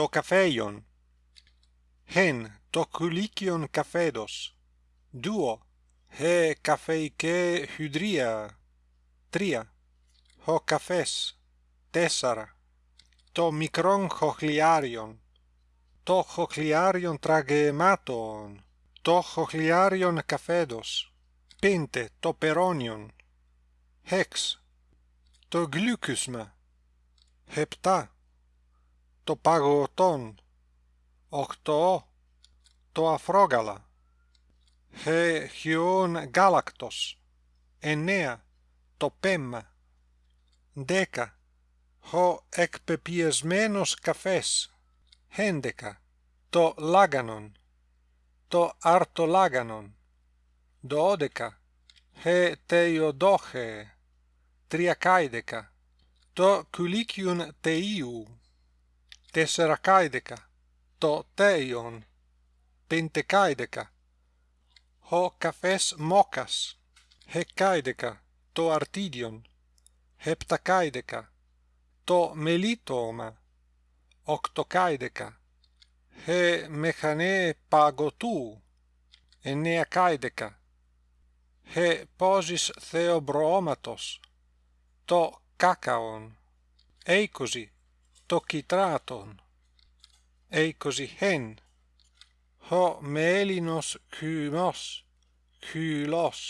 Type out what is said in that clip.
το καφέιον. Hen το κουλίκιον καφέδος. Duo he καφεϊκέ hydria τρία ho καφές. Τέσσερα το μικρόν χοχλιάριον. Το χοχλιάριον τραγεμάτων. Το χοχλιάριον καφέδος. Πέντε το περόνιον. Χεξ το γλυκούσμα επτά το παγωτόν. Οκτώ το αφρόγαλα. Χε χιόν γάλακτος. Εννέα το πέμμα δέκα ο εκπεπιεσμένος καφές. Έντεκα το λάγανον. Το αρτολάγανον. Δώδεκα he τεϊοδόχε τριακάιδεκα το κουλίκιον τεΐου τεσσερακάιδεκα το τέιον πεντεκάιδεκα ο καφές μόκας hεκάιδεκα το αρτίδιον επτακάιδεκα το μελίτωμα οκτωκάιδεκα he μεχανέ παγωτού εννεακάιδεκα he πόζις θεομπροώματος το κάκαον είκοσι tokitraton. Eikosi hen. Ho melinos kymos kylos.